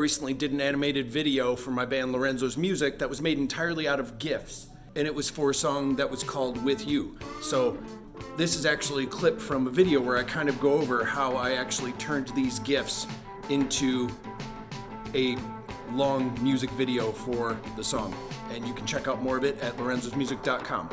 recently did an animated video for my band Lorenzo's Music that was made entirely out of GIFs. And it was for a song that was called With You. So this is actually a clip from a video where I kind of go over how I actually turned these GIFs into a long music video for the song. And you can check out more of it at lorenzosmusic.com.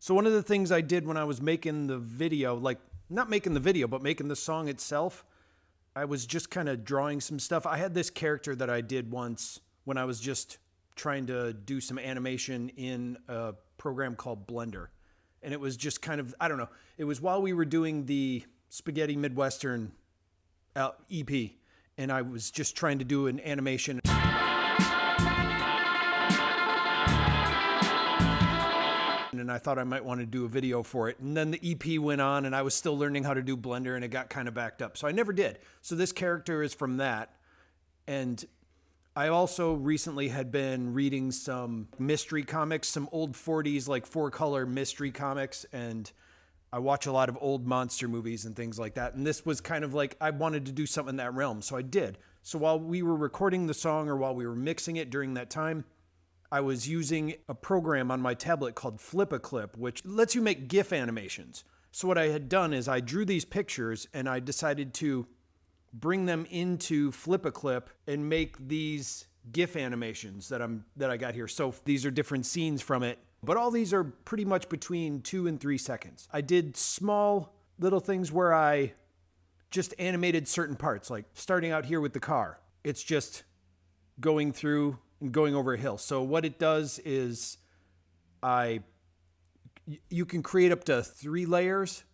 So one of the things I did when I was making the video, like not making the video, but making the song itself, I was just kind of drawing some stuff. I had this character that I did once when I was just trying to do some animation in a program called Blender. And it was just kind of, I don't know, it was while we were doing the Spaghetti Midwestern uh, EP, and I was just trying to do an animation. And I thought I might want to do a video for it. And then the EP went on and I was still learning how to do Blender and it got kind of backed up. So I never did. So this character is from that. And I also recently had been reading some mystery comics, some old 40s, like four color mystery comics. And I watch a lot of old monster movies and things like that. And this was kind of like I wanted to do something in that realm. So I did. So while we were recording the song or while we were mixing it during that time, I was using a program on my tablet called Flip-A-Clip, which lets you make GIF animations. So what I had done is I drew these pictures and I decided to bring them into Flip-A-Clip and make these GIF animations that I'm that I got here. So these are different scenes from it, but all these are pretty much between two and three seconds. I did small little things where I just animated certain parts, like starting out here with the car. It's just going through going over a hill. So what it does is I you can create up to three layers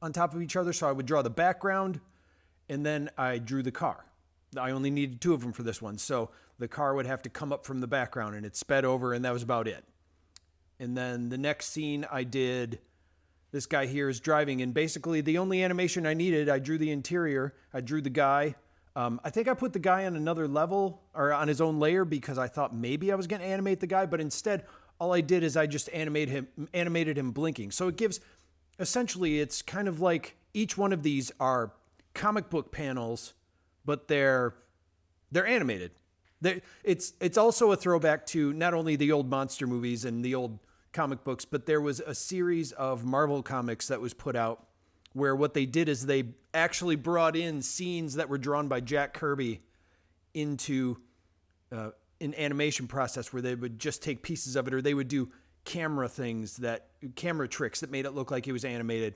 on top of each other. So I would draw the background and then I drew the car. I only needed two of them for this one. So the car would have to come up from the background and it sped over and that was about it. And then the next scene I did this guy here is driving and basically the only animation I needed, I drew the interior, I drew the guy, um, I think I put the guy on another level or on his own layer because I thought maybe I was going to animate the guy, but instead, all I did is I just animated him, animated him blinking. So it gives, essentially, it's kind of like each one of these are comic book panels, but they're they're animated. They're, it's it's also a throwback to not only the old monster movies and the old comic books, but there was a series of Marvel comics that was put out where what they did is they actually brought in scenes that were drawn by Jack Kirby into uh, an animation process where they would just take pieces of it or they would do camera things that camera tricks that made it look like it was animated.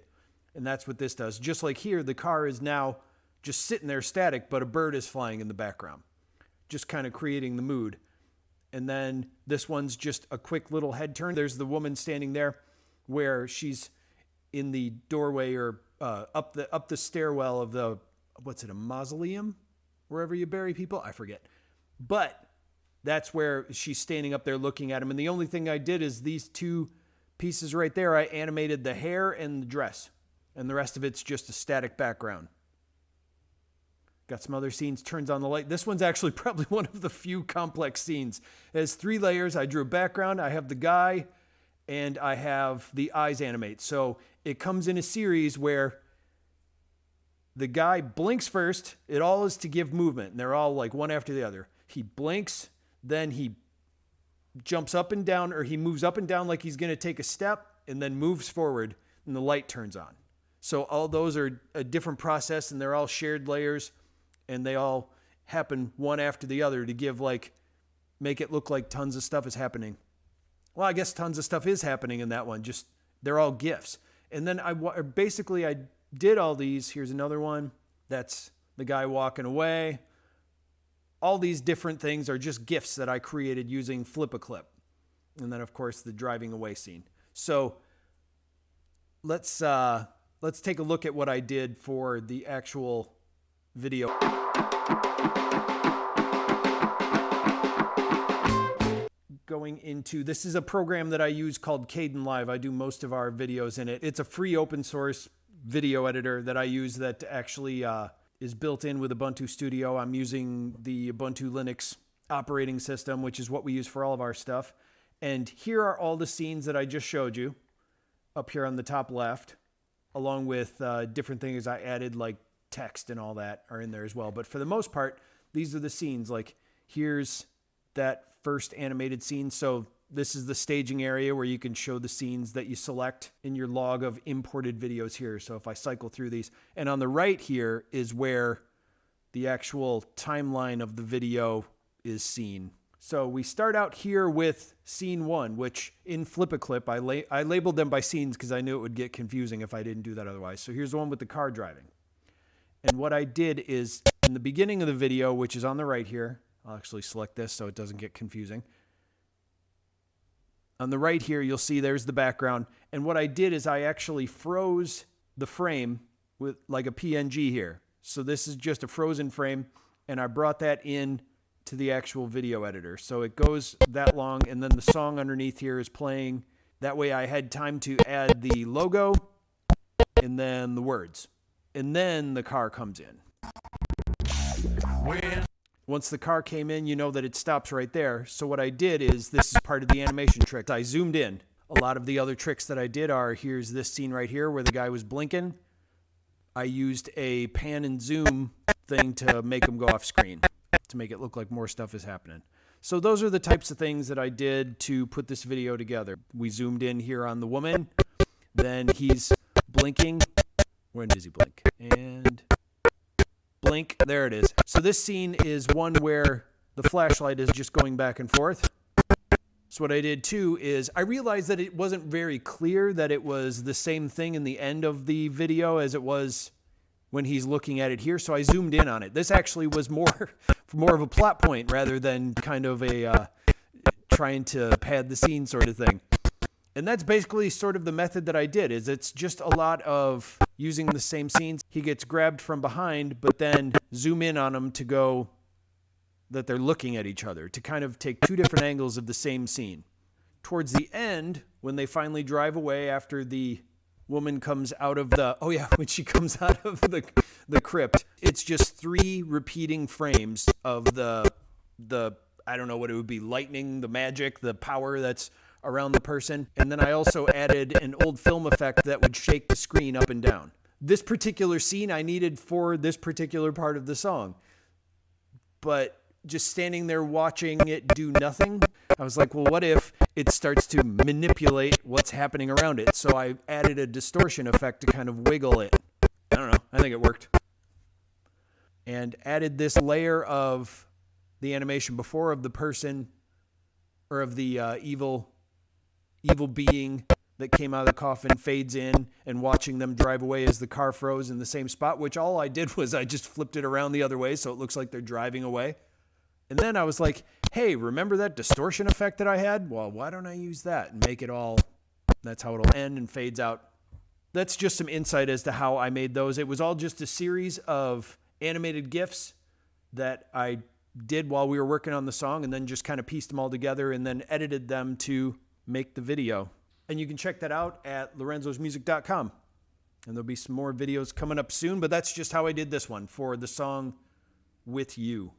And that's what this does. Just like here the car is now just sitting there static but a bird is flying in the background just kind of creating the mood. And then this one's just a quick little head turn. There's the woman standing there where she's in the doorway or uh, up the up the stairwell of the what's it a mausoleum? Wherever you bury people? I forget. But that's where she's standing up there looking at him. And the only thing I did is these two pieces right there I animated the hair and the dress. And the rest of it's just a static background. Got some other scenes. Turns on the light. This one's actually probably one of the few complex scenes. It has three layers. I drew a background. I have the guy and I have the eyes animate. So it comes in a series where the guy blinks first. It all is to give movement, and they're all like one after the other. He blinks, then he jumps up and down, or he moves up and down like he's going to take a step, and then moves forward, and the light turns on. So all those are a different process, and they're all shared layers, and they all happen one after the other to give like make it look like tons of stuff is happening. Well, I guess tons of stuff is happening in that one. Just they're all GIFs. And then I basically I did all these. Here's another one. That's the guy walking away. All these different things are just GIFs that I created using Flip-A-Clip. And then of course the driving away scene. So let's uh, let's take a look at what I did for the actual video. Going into this is a program that I use called Kdenlive. I do most of our videos in it. It's a free open source video editor that I use that actually uh, is built in with Ubuntu Studio. I'm using the Ubuntu Linux operating system, which is what we use for all of our stuff. And here are all the scenes that I just showed you up here on the top left. along with uh, different things I added, like text and all that, are in there as well. But for the most part, these are the scenes. Like here's that first animated scene. So this is the staging area where you can show the scenes that you select in your log of imported videos here. So if I cycle through these, and on the right here is where the actual timeline of the video is seen. So we start out here with scene one, which in Flip a Clip, I, la- I labeled them by scenes because I knew it would get confusing if I didn't do that otherwise. So here's the one with the car driving. And what I did is in the beginning of the video, which is on the right here, I'll actually select this so it doesn't get confusing. On the right here, you'll see there's the background. And what I did is I actually froze the frame with like a PNG here. So this is just a frozen frame and I brought that in to the actual video editor. So it goes that long and then the song underneath here is playing. That way I had time to add the logo and then the words. And then the car comes in. Once the car came in, you know that it stops right there. So what I did is this is part of the animation trick. I zoomed in. A lot of the other tricks that I did are here's this scene right here where the guy was blinking. I used a pan and zoom thing to make him go off screen to make it look like more stuff is happening. So those are the types of things that I did to put this video together. We zoomed in here on the woman. Then he's blinking. When does he blink? And blink. There it is. So this scene is one where the flashlight is just going back and forth. So what I did too is I realized that it wasn't very clear that it was the same thing in the end of the video as it was when he's looking at it here. So I zoomed in on it. This actually was more more of a plot point rather than kind of a uh, trying to pad the scene sort of thing. And that's basically sort of the method that I did is it's just a lot of using the same scenes. He gets grabbed from behind, but then zoom in on him to go that they're looking at each other to kind of take two different angles of the same scene. Towards the end, when they finally drive away after the woman comes out of the oh yeah when she comes out of the the crypt it's just three repeating frames of the the i don't know what it would be lightning the magic the power that's around the person and then i also added an old film effect that would shake the screen up and down this particular scene i needed for this particular part of the song but just standing there watching it do nothing. I was like, well, what if it starts to manipulate what's happening around it? So I added a distortion effect to kind of wiggle it. I don't know. I think it worked. And added this layer of the animation before of the person or of the uh, evil evil being that came out of the coffin fades in and watching them drive away as the car froze in the same spot which all I did was I just flipped it around the other way so it looks like they're driving away. And then I was like, hey, remember that distortion effect that I had? Well, why don't I use that and make it all, that's how it'll end and fades out. That's just some insight as to how I made those. It was all just a series of animated GIFs that I did while we were working on the song and then just kind of pieced them all together and then edited them to make the video. And you can check that out at lorenzosmusic.com. And there'll be some more videos coming up soon, but that's just how I did this one for the song With You.